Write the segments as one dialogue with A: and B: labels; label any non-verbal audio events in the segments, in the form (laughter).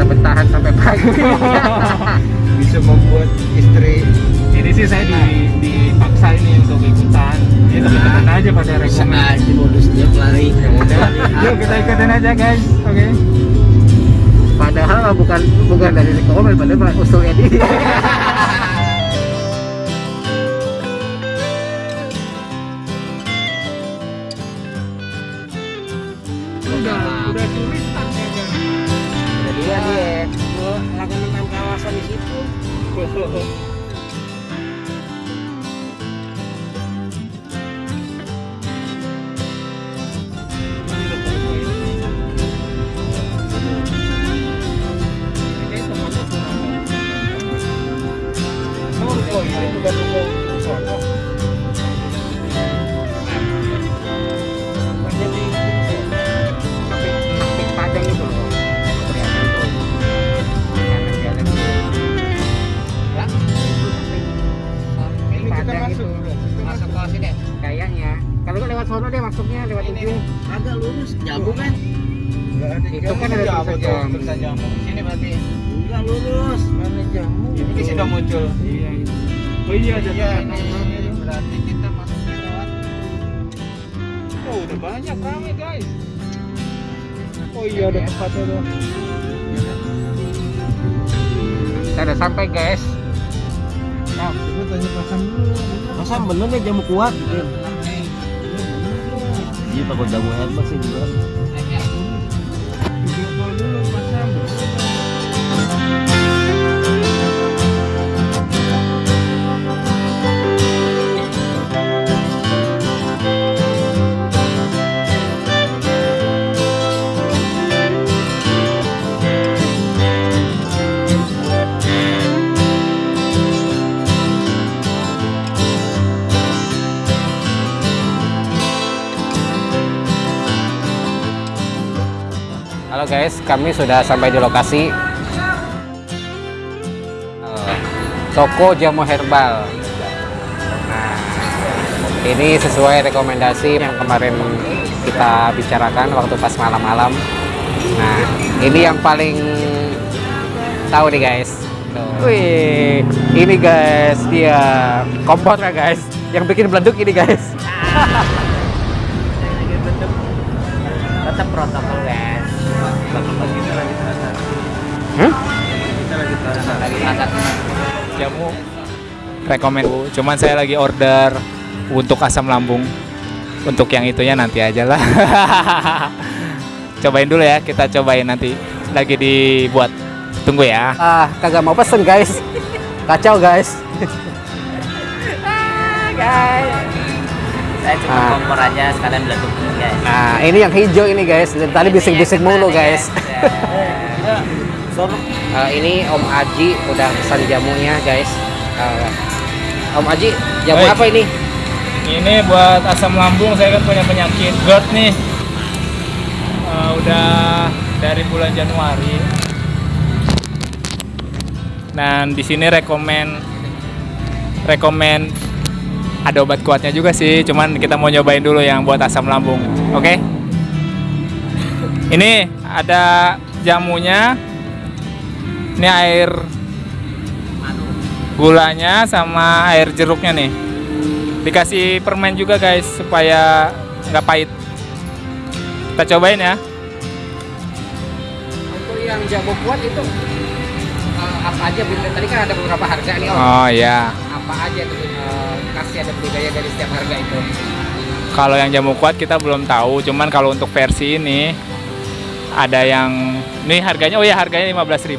A: bisa
B: bertahan sampai pagi. (laughs)
A: Bisa membuat
B: istri
A: ini sih saya di, dipaksa ini untuk ikutan. Ini teman-teman aja pada rekomend
C: aja modus dia pelari
A: ya udah. (laughs) Yuk kita ikutin aja guys. Oke.
B: Padahal bukan bukan dari rekomend padahal usulnya dia (laughs)
A: Oh, (laughs) kita
B: Padang
A: masuk.
B: itu.
A: Kita
C: masuk ke sini
B: kayaknya kalau nggak lewat sono deh masuknya lewat
C: ini
B: ujung
C: agak lurus jamu kan
B: Itu kan ada
A: jamu
B: tulisan
A: tuh,
B: jamu.
C: sini berarti enggak lurus mana jamu
A: Ini sudah muncul. Iya. iya. Oh iya ada
C: Iya,
A: itu.
C: berarti kita masuk lewat
A: Oh udah banyak rame guys. Oh iya ada tempatnya tuh.
B: kita udah sampai guys
A: Nah, coba tanya pasang dulu.
C: masa bener nih jamu kuat. Gitu iya takut jamu hebat sih juga
B: Halo guys, kami sudah sampai di lokasi Eh, toko jamu herbal. Nah, ini sesuai rekomendasi yang kemarin kita bicarakan waktu pas malam-malam. Nah, ini yang paling tahu nih guys. Tuh. Wih, ini guys dia kompornya guys. Yang bikin beleduk ini guys. (laughs)
C: tetap protokol guys kita lagi terasa
B: Hmm?
C: kita lagi terasa lagi makan
A: Jamu rekomend. Cuman saya lagi order untuk asam lambung. Untuk yang itunya nanti aja lah. (laughs) cobain dulu ya, kita cobain nanti. Lagi dibuat. Tunggu ya.
B: Ah, kagak mau pesen guys. Kacau guys. (laughs)
C: saya cuma
B: Ah.
C: kompor aja sekalian beleduk guys
B: Nah, ini yang hijau ini guys. Dari tadi bisik-bisik mulu guys. Eh, ini Om Aji udah pesan jamunya guys. Eh, Om Aji, jamu
A: Baik.
B: apa ini?
A: Ini buat asam lambung, saya kan punya penyakit GERD nih. Eh, udah dari bulan Januari. Dan di sini rekomen rekomen ada obat kuatnya juga sih, cuman kita mau nyobain dulu yang buat asam lambung. Oke? Ini ada jamunya. Ini air gulanya sama air jeruknya nih dikasih permen juga guys supaya nggak pahit kita cobain ya
B: Untuk yang jamu kuat itu eh, apa aja? Tadi kan ada beberapa harga nih Om.
A: oh ya
B: Apa aja tuh eh, kasih ada budaya dari setiap harga itu?
A: kalau yang jamu kuat kita belum tahu cuman kalau untuk versi ini ada yang ini harganya oh ya harganya 15.000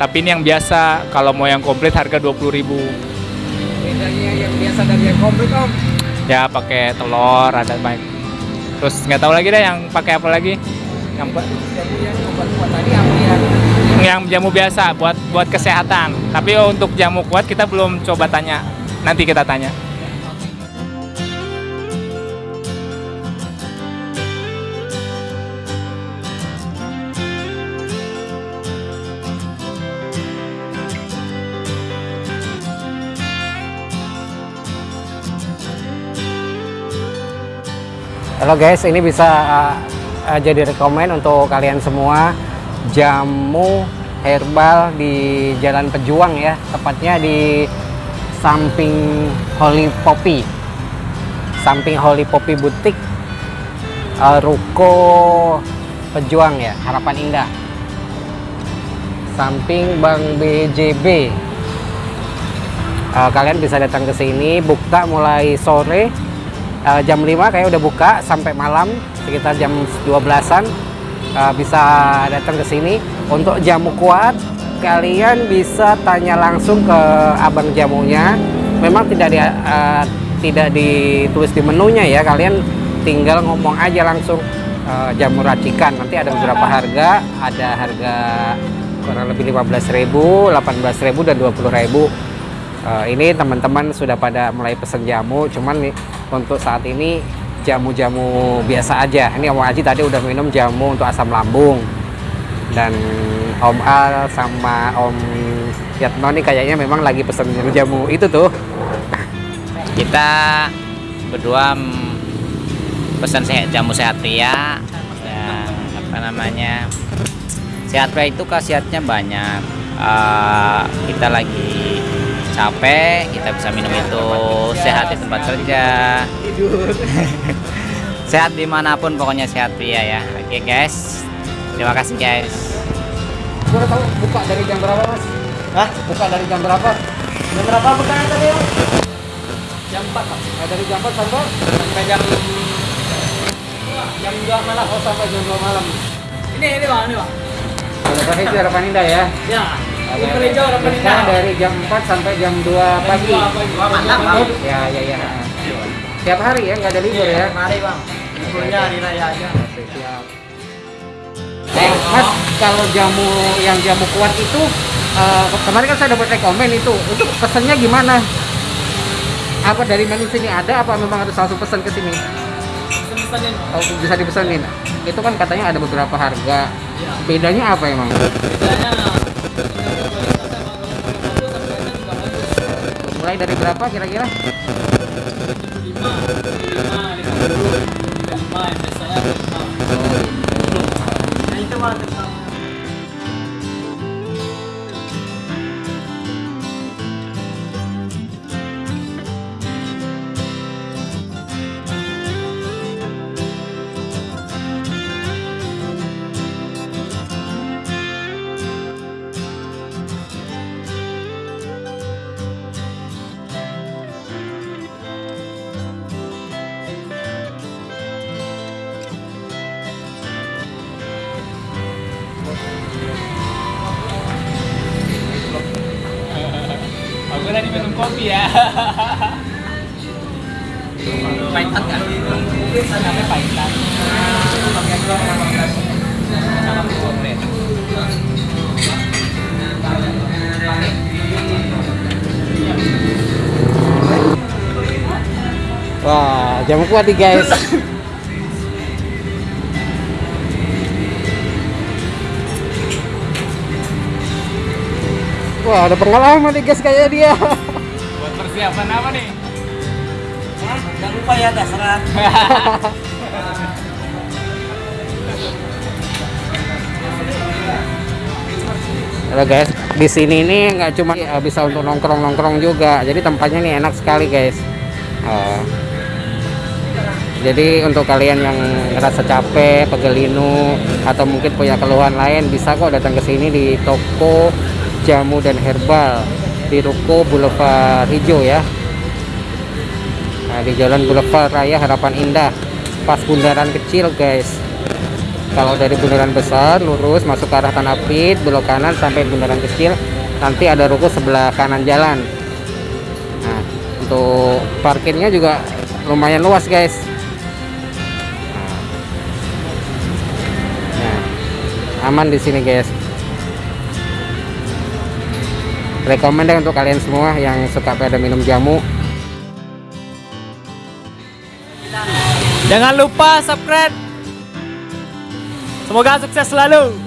A: tapi ini yang biasa kalau mau yang komplit harga 20.000
B: Bedanya yang biasa dari yang komplit Om.
A: ya pakai telur ada baik terus nggak tahu lagi deh yang pakai apa lagi yang
B: yang obat kuat tadi apa ya?
A: yang jamu biasa buat buat kesehatan. Tapi untuk jamu kuat kita belum coba tanya. Nanti kita tanya.
B: Halo guys, ini bisa uh, jadi rekomend untuk kalian semua jamu herbal di Jalan Pejuang ya, tepatnya di samping Holy Poppy, samping Holy Poppy Butik, uh, Ruko Pejuang ya, Harapan Indah, samping Bank BJB. Uh, kalian bisa datang ke sini, buka mulai sore. Uh, jam 5 kayak udah buka sampai malam sekitar jam 12-an uh, bisa datang ke sini. Untuk jamu kuat kalian bisa tanya langsung ke abang jamunya. Memang tidak di, uh, tidak ditulis di menunya ya. Kalian tinggal ngomong aja langsung uh, jamu racikan. Nanti ada beberapa harga. Ada harga kurang lebih 15.000 18.000 dan 20.000 Uh, ini teman-teman sudah pada mulai pesen jamu, cuman nih untuk saat ini jamu-jamu biasa aja. Ini Om Aji tadi udah minum jamu untuk asam lambung dan Om Al sama Om Yatno nih kayaknya memang lagi pesen jamu itu tuh.
C: Kita berdua pesan sehat jamu sehat pria dan apa namanya sehat itu khasiatnya banyak. Uh, kita lagi capek kita bisa minum itu sehat di tempat kerja (laughs) sehat di mana pun pokoknya sehat pria ya oke guys terima kasih guys
B: tahu buka dari jam berapa mas?
C: Hah?
B: Buka dari jam berapa?
C: jam berapa bukannya tadi ya?
B: Jam 4 mas. Eh, dari jam 4 sampai
C: sampai jam
B: jam 2 malam. Oh sampai jam 2 malam.
C: ini ini bang ini bang
B: itu harapan indah ya.
C: ya
B: Buka dari jam 4 sampai jam 2 pagi.
C: Wah, mantap bang
B: Ya, ya, ya. Tiap hari ya, nggak ada libur ya.
C: mari bang liburnya hari raya aja
B: siap. Eh, Mas, kalau jamu yang jamu kuat itu eh, kemarin kan saya dapat rekomen itu. Itu pesannya gimana? Apa dari menu sini ada apa memang harus langsung pesan ke sini? Oh, bisa dipesanin. Itu kan katanya ada beberapa harga. Bedanya apa emang? Mulai dari berapa kira-kira?
A: Aku tadi minum kopi ya. (laughs)
C: pahitan kan
A: Sampai pahitan.
B: Wah, jamu kuat nih guys. (laughs) Wah, ada pengalaman nih guys kayak dia. (laughs)
A: Persiapan apa nih?
C: jangan lupa ya dasar (laughs)
B: Halo guys, di sini ini nggak cuma eh, bisa untuk nongkrong-nongkrong juga. Jadi tempatnya nih enak sekali guys. Eh, jadi untuk kalian yang ngerasa capek, pegelinu, atau mungkin punya keluhan lain, bisa kok datang ke sini di toko jamu dan herbal di Ruko Boulevard Hijau ya. Nah, di Jalan Boulevard Raya Harapan Indah, pas bundaran kecil guys. Kalau dari bundaran besar lurus masuk ke arah Tanah Pit, belok kanan sampai bundaran kecil, nanti ada ruko sebelah kanan jalan. Nah, untuk parkirnya juga lumayan luas guys. Nah, aman di sini guys. Rekomend untuk kalian semua yang suka pada minum jamu.
A: Jangan lupa subscribe. Semoga sukses selalu.